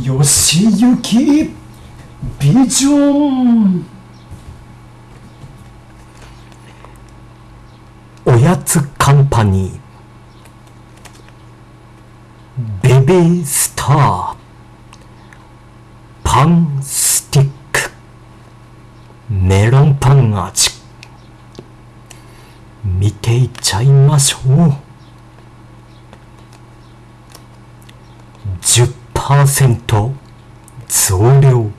よしゆきビジョン。おやつカンパニー。ベビースター。パンスティック。メロンパン味。見ていっちゃいましょう。10%増量。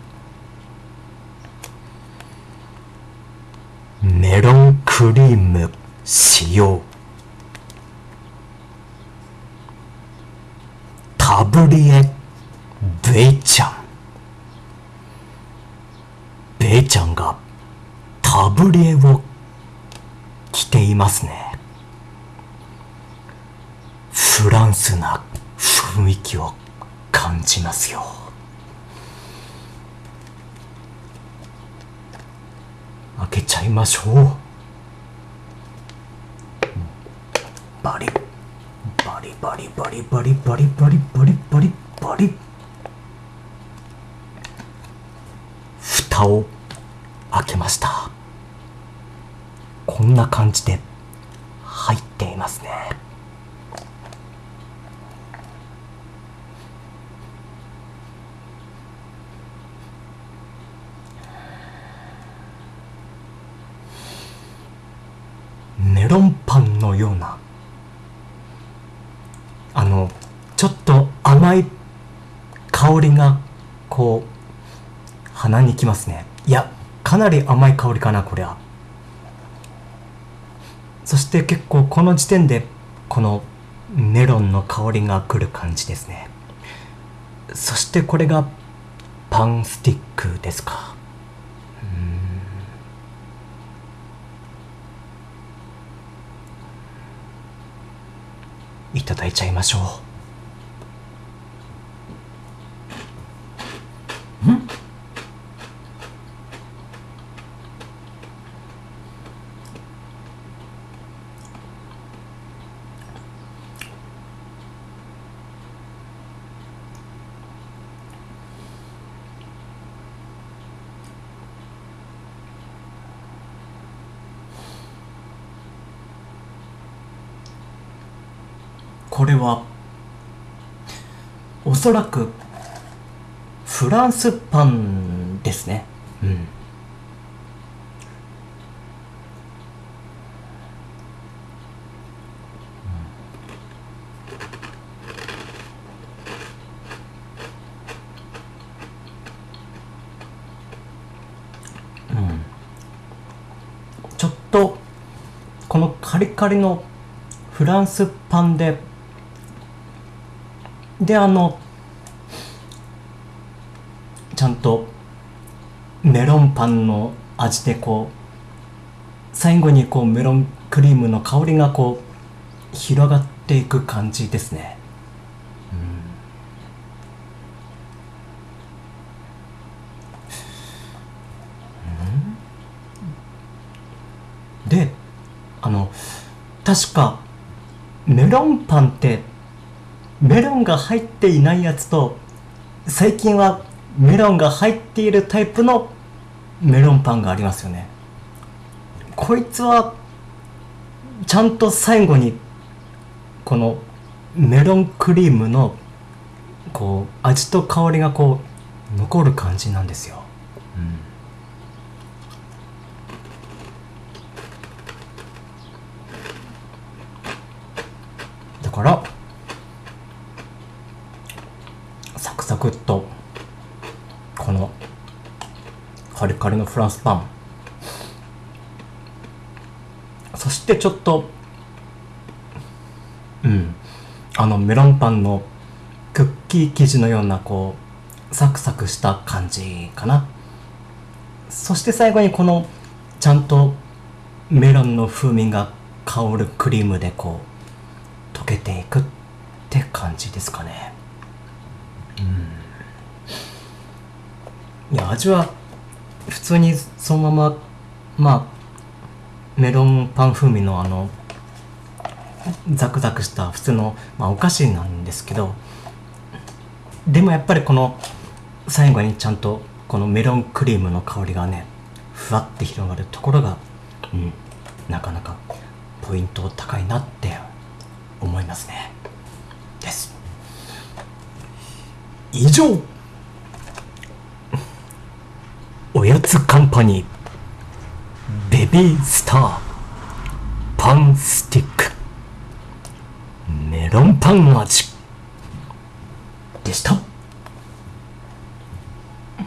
メロンクリーム使用。タブリエベイちゃん。ベイちゃんがタブリエを着ていますね。フランスな雰囲気を感じますよ。開けちゃいましょう。バリ。バリバリバリバリバリバリバリバリバリ。蓋を開けました。こんな感じで入っていますね。メロンパンのようなあのちょっと甘い香りがこう鼻にきますね。いやかなり甘い香りかなこれはそして結構この時点でこのメロンの香りがくる感じですね。そしてこれがパンスティックですか。いただいちゃいましょう。これはおそらくフランスパンですね。うん。ちょっとこのカリカリのフランスパンでであのちゃんとメロンパンの味でこう最後にこうメロンクリームの香りがこう広がっていく感じですね。であの確かメロンパンってメロンが入っていないやつと最近はメロンが入っているタイプのメロンパンがありますよね。こいつはちゃんと最後にこのメロンクリームのこう味と香りがこう残る感じなんですよ、だからサクサクっとこのカリカリのフランスパン。そしてちょっとうん。あのメロンパンのクッキー生地のようなこうサクサクした感じかな。そして最後にこのちゃんとメロンの風味が香るクリームでこう溶けていくって感じですかね。いや味は普通にそのまままあメロンパン風味のあのザクザクした普通の、まあ、お菓子なんですけどでもやっぱりこの最後にちゃんとこのメロンクリームの香りがねふわって広がるところが、うん、なかなかポイント高いなって思いますね。以上。おやつカンパニー。ベビースター。パンスティック。メロンパン味。